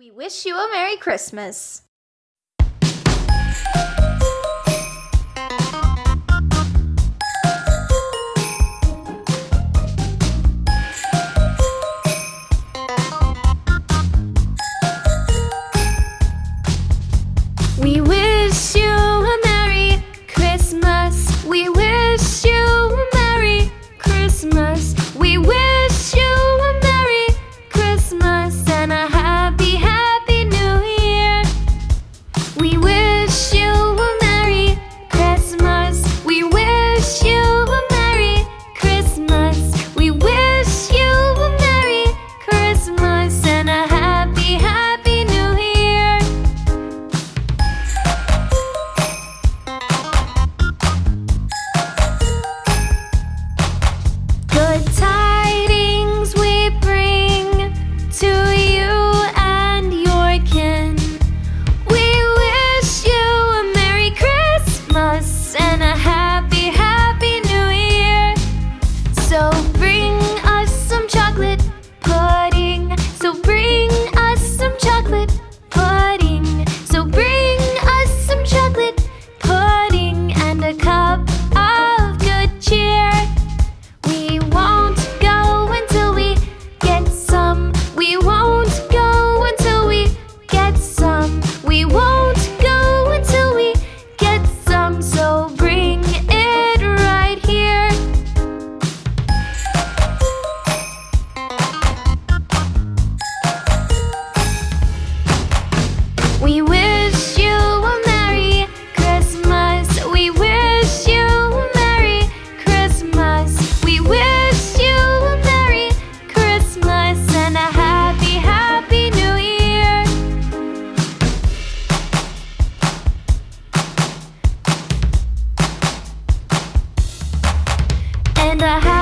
We wish you a Merry Christmas. We wish you the house.